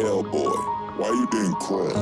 Hellboy, why you didn't cry?